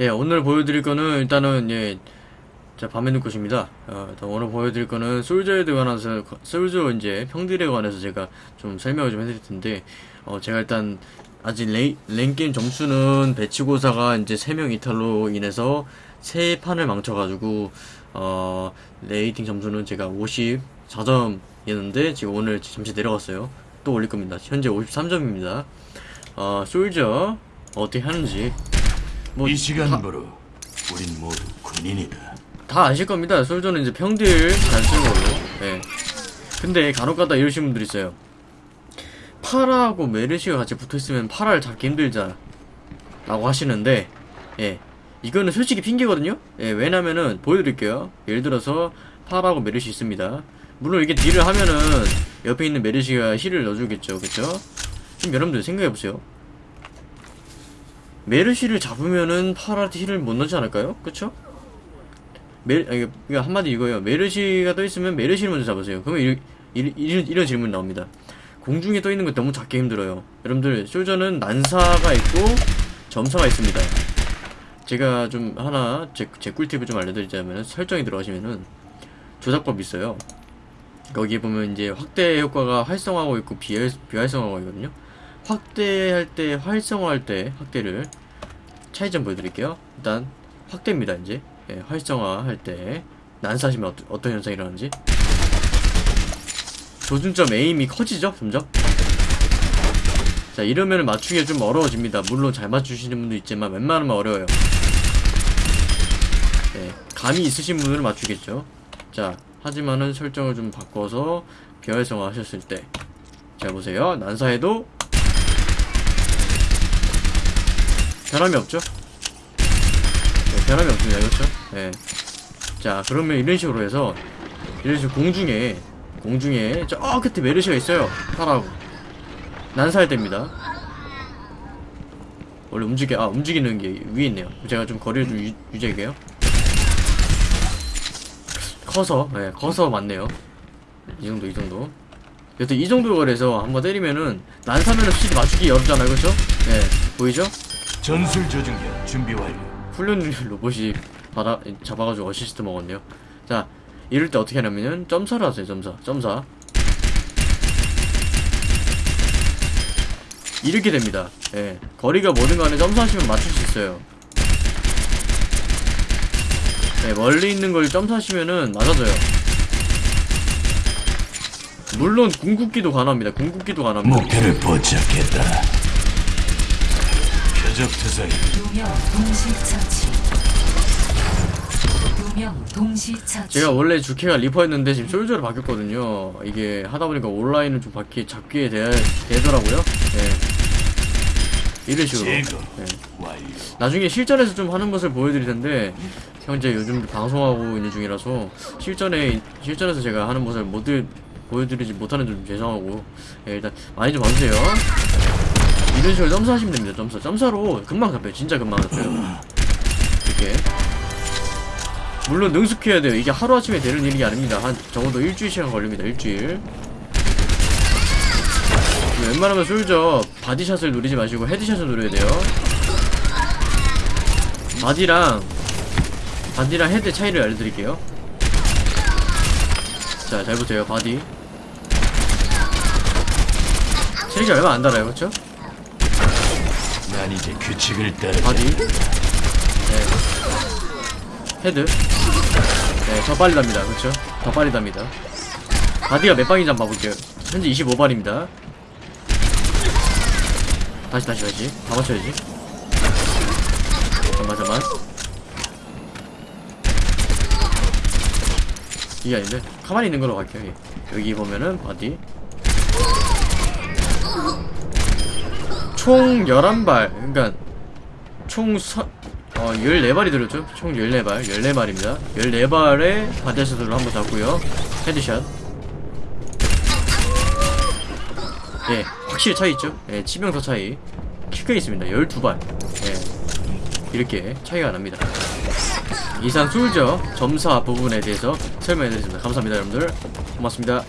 예, 오늘 보여드릴 거는 일단은 예, 자 밤의 눈꽃입니다. 어, 일단 오늘 보여드릴 거는 솔저에 관해서 솔저 이제 평들에 관해서 제가 좀 설명을 좀 해드릴 텐데, 어, 제가 일단 아직 레, 랭게임 점수는 배치고사가 이제 3명 이탈로 인해서 세 판을 망쳐가지고 어, rating 점수는 제가 54점이었는데 지금 오늘 잠시 내려갔어요. 또 올릴 겁니다. 현재 53점입니다. 어, 솔저 어떻게 하는지 뭐 이 시간부로 우린 모두 군인이다. 다 아실 겁니다. 솔저는 이제 평딜 잘 쓰는 걸로. 예. 근데 간혹가다 이러신 분들 있어요. 파라하고 메르시가 같이 붙어있으면 파라를 잡기 힘들잖아. 라고 하시는데, 예. 이거는 솔직히 핑계거든요? 예, 왜냐면은, 보여드릴게요. 예를 들어서, 파라하고 메르시 있습니다. 물론 이게 딜을 하면은, 옆에 있는 메르시가 heal을 넣어주겠죠. 그쵸? 지금 여러분들 생각해보세요. 메르시를 잡으면은 파라한테 heal을 못 넣지 않을까요? 그쵸? 메, 아니, 그러니까 한마디 이거예요. 메르시가 떠 있으면 메르시를 먼저 잡으세요. 그러면 이, 이, 이런, 이런 질문이 나옵니다. 공중에 떠 있는 거 너무 잡기 힘들어요. 여러분들, 솔저는 난사가 있고 점사가 있습니다. 제가 좀 하나 제, 제 꿀팁을 좀 알려드리자면 설정에 들어가시면은 조작법이 있어요. 거기에 보면 이제 확대 효과가 활성화하고 있고 비활, 비활성화하고 있거든요. 확대할 때, 활성화할 때 확대를 차이점 보여드릴게요. 일단 확대입니다. 이제. 예, 활성화할 때 난사시면 어떠, 어떤 현상이 일어나는지. 조준점 에임이 커지죠 점점? 자 이러면 맞추기가 좀 어려워집니다. 물론 잘 맞추시는 분도 있지만 웬만하면 어려워요. 네, 감이 있으신 분들은 맞추겠죠. 자 하지만은 설정을 좀 바꿔서 비활성화 하셨을 때. 자 보세요. 난사해도 변함이 없죠? 네, 변함이 없습니다. 그렇죠? 네. 자 그러면 이런 식으로 해서 이런 식으로 공중에 공중에 저 끝에 메르시가 있어요. 타라고. 난사할 때입니다. 원래 움직여 아 움직이는 게 위에 있네요. 제가 좀 거리를 좀 유, 유지할게요. 커서 네 커서 맞네요. 이 정도 이 정도. 여튼 이 정도 거리에서 한번 때리면은 난사면은 확실히 맞추기 어렵잖아요. 그렇죠? 네 보이죠 전술 조준기 준비 완료. 훈련 로봇이 받아 잡아가지고 어시스트 먹었네요. 자, 이럴 때 어떻게 하냐면은 점사를 하세요. 점사, 점사. 이렇게 됩니다. 예, 거리가 뭐든 간에 점사하시면 맞출 수 있어요. 네, 멀리 있는 걸 점사하시면은 맞아져요. 물론 궁극기도 가능합니다. 궁극기도 가능합니다. 목표를 포착했다. 표적 투사기 두명 동시 처치. 두명 동시 처치. 제가 원래 주캐가 리퍼였는데 지금 솔저로 바뀌었거든요. 이게 하다 보니까 온라인은 좀 바뀌 잡기에 되, 되더라고요. 예. 이런 식으로. 예. 나중에 실전에서 좀 하는 것을 보여드릴 텐데 현재 요즘 방송하고 있는 중이라서 실전에 실전에서 제가 하는 것을 못 들- 보여드리지 못하는 점 죄송하고 예, 일단 많이 좀 봐주세요. 이런 식으로 점사하시면 됩니다. 점사. 점사로 금방 잡혀요. 진짜 금방 잡혀요. 이렇게. 물론 능숙해야 돼요. 이게 하루아침에 되는 일이 아닙니다. 한 적어도 일주일 시간 걸립니다. 일주일. 웬만하면 솔저 body shot을 노리지 마시고 headshot을 노려야 돼요. body랑 body랑 head 차이를 알려드릴게요. 자, 잘 보세요. Body. 체력이 얼마 안 달아요, 그렇죠? 난 이제 규칙을 따르. Body. 네. Head. 네, 더 빨리 답니다. 그렇죠? 더 빨리 답니다. body가 몇 방인지 한번 봐볼게요. 현재 25발입니다. 다시 다시 다시. 다 맞춰야지. 잠깐만 잠깐만. 이게 아닌데? 가만히 있는 걸로 갈게요. 예. 여기 보면은 body. 총 11발. 그러니까 총 서, 어, 14발이 들었죠? 총 14발. 14발입니다. 14발의 body shot으로 한번 잡고요. Headshot. 예, 확실히 차이 있죠? 예, 치명타 차이. 크게 있습니다. 12발. 예, 이렇게 차이가 납니다. 이상 솔저 점사 부분에 대해서 설명해드렸습니다. 감사합니다, 여러분들. 고맙습니다.